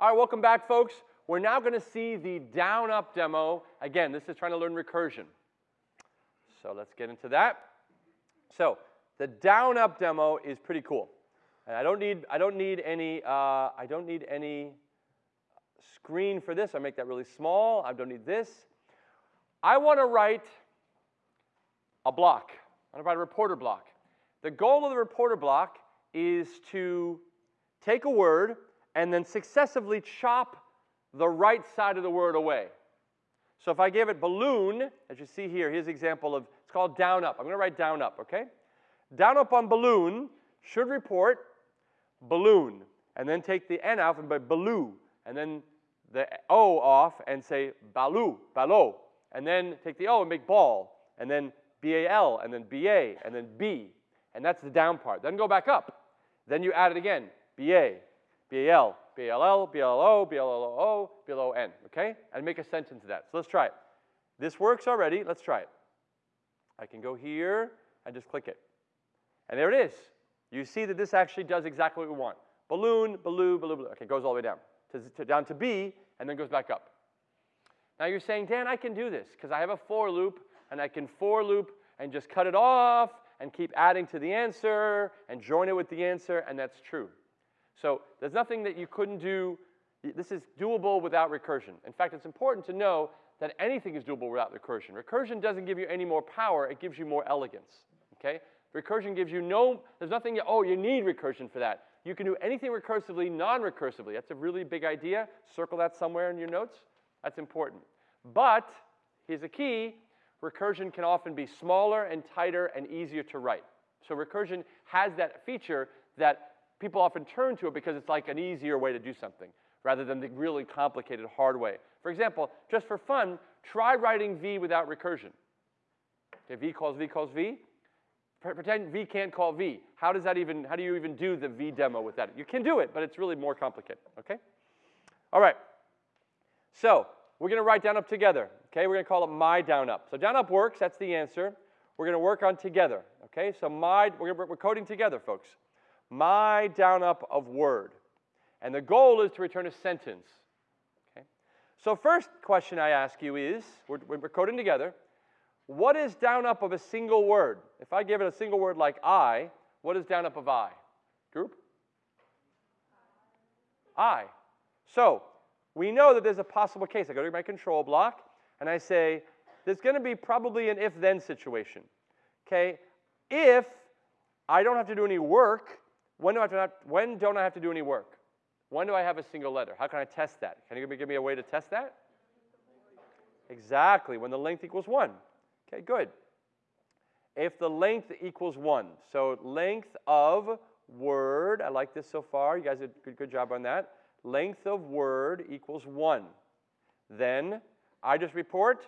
All right, welcome back, folks. We're now going to see the down-up demo. Again, this is trying to learn recursion. So let's get into that. So the down-up demo is pretty cool. And I don't need, I don't need any, uh, I don't need any screen for this. I make that really small. I don't need this. I want to write a block. I want to write a reporter block. The goal of the reporter block is to take a word and then successively chop the right side of the word away. So if I gave it balloon, as you see here, here's an example of, it's called down up. I'm going to write down up, okay? Down up on balloon should report balloon, and then take the N off and by baloo, and then the O off and say balu, balo, and then take the O and make ball, and then B-A-L, and then B-A, and then B, and that's the down part. Then go back up. Then you add it again, B-A, B-A-L, B-A-L-L, B-L-O, okay? And make a sentence of that. So let's try it. This works already. Let's try it. I can go here and just click it. And there it is. You see that this actually does exactly what we want. Balloon, baloo, baloo, baloo. Okay, goes all the way down. To, to, down to B, and then goes back up. Now you're saying, Dan, I can do this because I have a for loop, and I can for loop and just cut it off and keep adding to the answer and join it with the answer, and that's true. So there's nothing that you couldn't do. This is doable without recursion. In fact, it's important to know that anything is doable without recursion. Recursion doesn't give you any more power, it gives you more elegance. Okay? Recursion gives you no, there's nothing, oh, you need recursion for that. You can do anything recursively, non-recursively. That's a really big idea. Circle that somewhere in your notes. That's important. But, here's a key, recursion can often be smaller and tighter and easier to write. So recursion has that feature that people often turn to it because it's like an easier way to do something rather than the really complicated hard way. For example, just for fun, try writing V without recursion. Okay, V calls V calls V. Pretend V can't call V. How does that even, how do you even do the V demo with that? You can do it, but it's really more complicated, okay? All right. So we're going to write down up together, okay? We're going to call it my down up. So down up works, that's the answer. We're going to work on together, okay? So my, we're, we're coding together, folks. My down up of word. And the goal is to return a sentence, okay? So first question I ask you is, we're, we're coding together, what is down up of a single word? If I give it a single word like I, what is down up of I? Group? I. So we know that there's a possible case. I go to my control block and I say, there's going to be probably an if-then situation. Okay? If I don't have to do any work, when, do I have to when don't I have to do any work? When do I have a single letter? How can I test that? Can you give me a way to test that? Exactly, when the length equals 1. Okay, good. If the length equals 1, so length of word, I like this so far. You guys did a good, good job on that. Length of word equals 1. Then I just report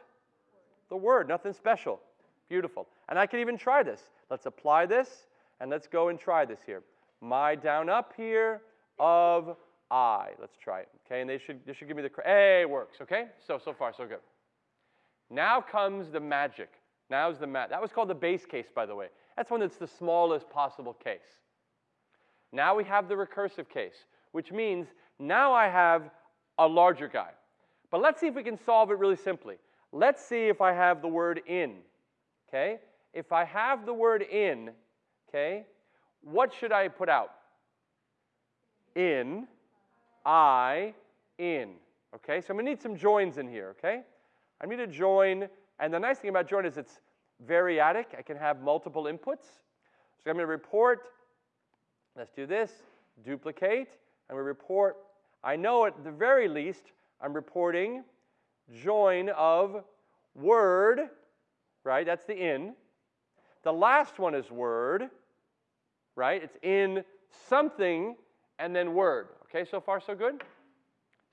the word, nothing special. Beautiful. And I can even try this. Let's apply this, and let's go and try this here. My down up here of I. Let's try it. Okay, and they should, this should give me the, hey, it works, okay? So, so far, so good. Now comes the magic. Now's the mat. That was called the base case, by the way. That's when it's the smallest possible case. Now we have the recursive case, which means now I have a larger guy. But let's see if we can solve it really simply. Let's see if I have the word in, okay? If I have the word in, okay, what should I put out? In, I, in, okay? So I'm gonna need some joins in here, okay? I need to join, and the nice thing about join is it's variadic. I can have multiple inputs. So I'm going to report, let's do this, duplicate, and we report, I know at the very least I'm reporting join of word, right? That's the in. The last one is word, right? It's in something and then word. Okay, so far so good?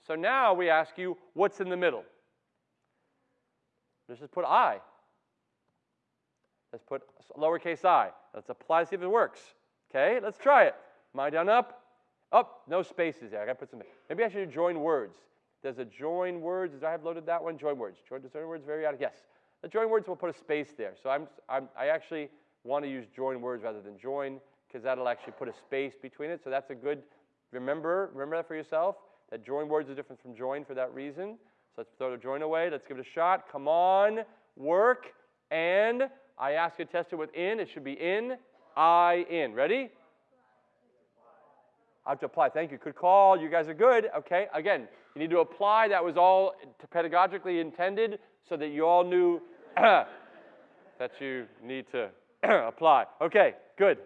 So now we ask you, what's in the middle? Let's just put I. Let's put lowercase i. Let's apply, see if it works. Okay, let's try it. My down up. Up, oh, no spaces there. I gotta put some. Maybe I should join words. Does a join words? Does I have loaded that one? Join words. Join, join words very out. Yes. The join words will put a space there. So I'm, I'm I actually want to use join words rather than join because that'll actually put a space between it. So that's a good. Remember, remember that for yourself. that join words are different from join for that reason. So let's throw the join away. Let's give it a shot. Come on, work. And I ask you to test it with in. It should be in, I, in. Ready? I have to apply. Thank you. Good call. You guys are good. Okay. Again, you need to apply. That was all pedagogically intended so that you all knew that you need to apply. Okay. Good.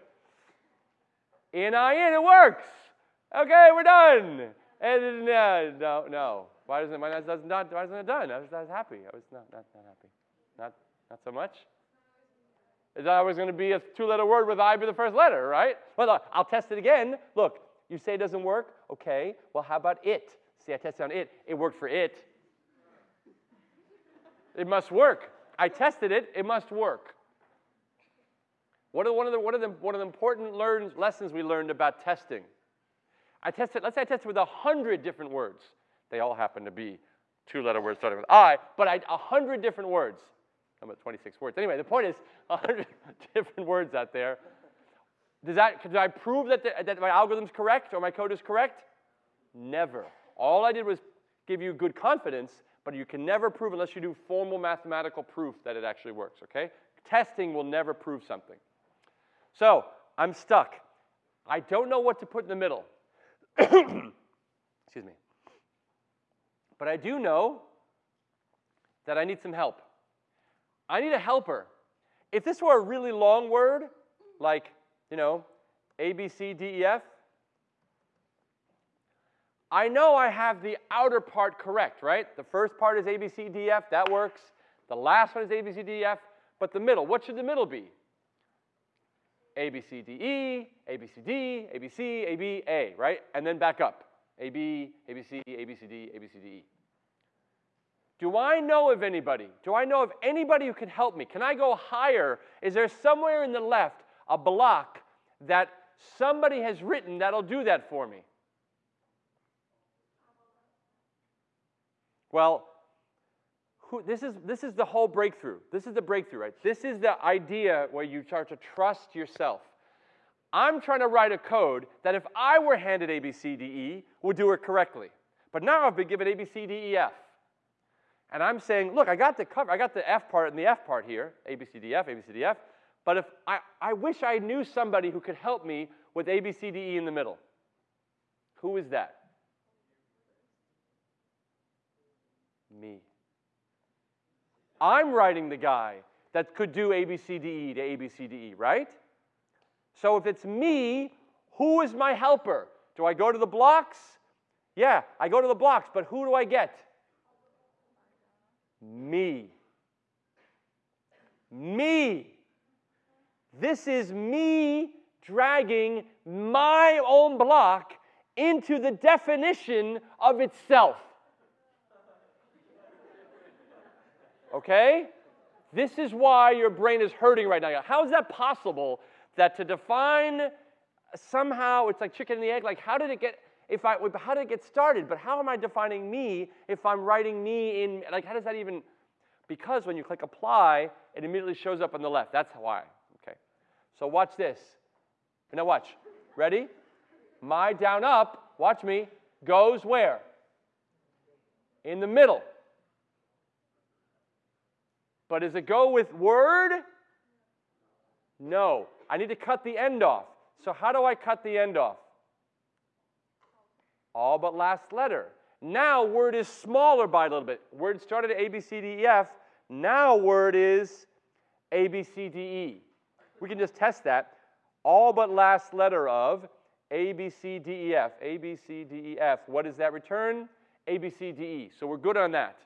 In, I, in. It works. Okay. We're done. And uh, no, no. Why doesn't? Why it not? Why isn't it done? I was, I was happy. I was not, not, not happy. Not, not so much. Is that was going to be a two-letter word with I be the first letter, right? Well, I'll test it again. Look, you say it doesn't work? Okay. Well, how about it? See, I tested on it. It worked for it. It must work. I tested it. It must work. What are, one, of the, one, of the, one of the important lessons we learned about testing? I tested, let's say I tested with 100 different words. They all happen to be two-letter words starting with I, but I 100 different words. I'm at 26 words. Anyway, the point is 100 different words out there. Does that, did I prove that, the, that my algorithm's correct or my code is correct? Never. All I did was give you good confidence, but you can never prove unless you do formal mathematical proof that it actually works, okay? Testing will never prove something. So, I'm stuck. I don't know what to put in the middle. Excuse me. But I do know that I need some help. I need a helper. If this were a really long word, like you know, A, B, C, D, E, F. I know I have the outer part correct, right? The first part is A, B, C, D, F. That works. The last one is A, B, C, D, F. But the middle, what should the middle be? A, B, C, D, E, A, B, C, D, A, B, C, A, B, A, right? And then back up. A, B, A, B, C, A, B, C, D, A, B, C, D, E. Do I know of anybody? Do I know of anybody who can help me? Can I go higher? Is there somewhere in the left a block that somebody has written that'll do that for me? Well, who, this, is, this is the whole breakthrough. This is the breakthrough, right? This is the idea where you start to trust yourself. I'm trying to write a code that if I were handed A, B, C, D, E, would do it correctly. But now I've been given A, B, C, D, E, F. And I'm saying, look, I got the cover, I got the F part and the F part here, A, B, C, D, F, A, B, C, D, F. But if I, I wish I knew somebody who could help me with A, B, C, D, E in the middle. Who is that? Me. I'm writing the guy that could do A, B, C, D, E to A, B, C, D, E, right? So if it's me, who is my helper? Do I go to the blocks? Yeah, I go to the blocks, but who do I get? Me. Me. This is me dragging my own block into the definition of itself. Okay? This is why your brain is hurting right now. How is that possible that to define somehow it's like chicken and the egg? Like, how did it get? If I, how did it get started? But how am I defining me if I'm writing me in? Like, how does that even? Because when you click apply, it immediately shows up on the left. That's why. Okay. So watch this. Now watch. Ready? My down up, watch me, goes where? In the middle. But does it go with word? No. I need to cut the end off. So how do I cut the end off? All but last letter. Now word is smaller by a little bit. Word started at A, B, C, D, E, F. Now word is A, B, C, D, E. We can just test that. All but last letter of A, B, C, D, E, F. A, B, C, D, E, F. What does that return? A, B, C, D, E. So we're good on that.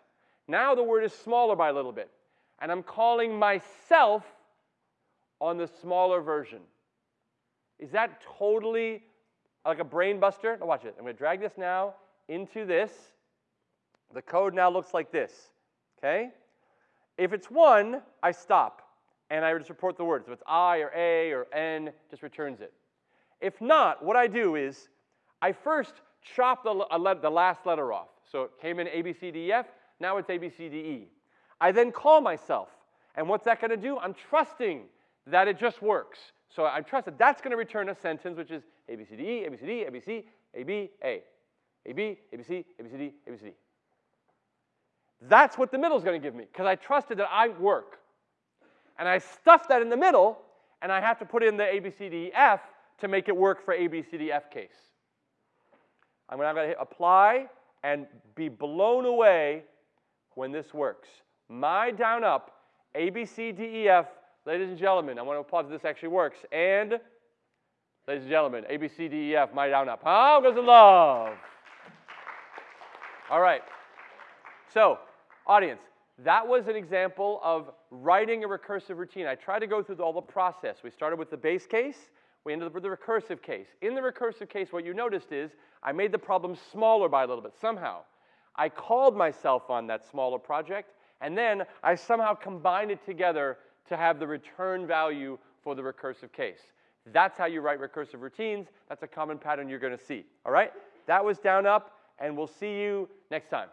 Now the word is smaller by a little bit. And I'm calling myself on the smaller version. Is that totally like a brain buster? Now watch it. I'm going to drag this now into this. The code now looks like this. Okay? If it's 1, I stop and I just report the words. If it's I or A or N, just returns it. If not, what I do is I first chop the, the last letter off. So it came in A, B, C, D, E, F. Now it's A, B, C, D, E. I then call myself. And what's that going to do? I'm trusting that it just works. So I trust that that's going to return a sentence which is A, B, C, D, E, A, B, C, D, A, B, C, A, B, A. AB, ABC, ABCD, ABCD. That's what the middle is going to give me because I trusted that I work. And I stuffed that in the middle, and I have to put in the ABCDEF to make it work for ABCDF case. I'm going to hit apply and be blown away when this works. My down up, ABCDEF, ladies and gentlemen, I want to applaud that this actually works. And, ladies and gentlemen, ABCDEF, my down up. How goes the love? All right. So, audience, that was an example of writing a recursive routine. I tried to go through all the process. We started with the base case. We ended up with the recursive case. In the recursive case, what you noticed is I made the problem smaller by a little bit somehow. I called myself on that smaller project, and then I somehow combine it together to have the return value for the recursive case. That's how you write recursive routines. That's a common pattern you're going to see. All right? That was down up, and we'll see you next time.